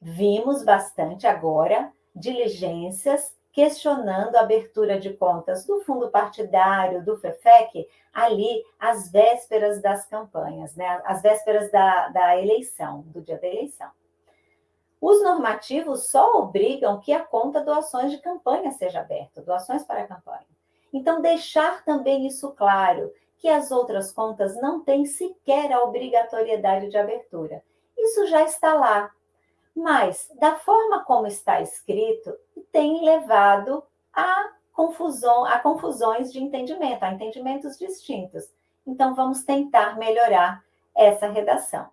Vimos bastante agora diligências questionando a abertura de contas do fundo partidário, do FEFEC, ali às vésperas das campanhas, né? às vésperas da, da eleição, do dia da eleição. Os normativos só obrigam que a conta doações de campanha seja aberta, doações para a campanha. Então, deixar também isso claro, que as outras contas não têm sequer a obrigatoriedade de abertura. Isso já está lá. Mas, da forma como está escrito, tem levado a, confusão, a confusões de entendimento, a entendimentos distintos. Então, vamos tentar melhorar essa redação.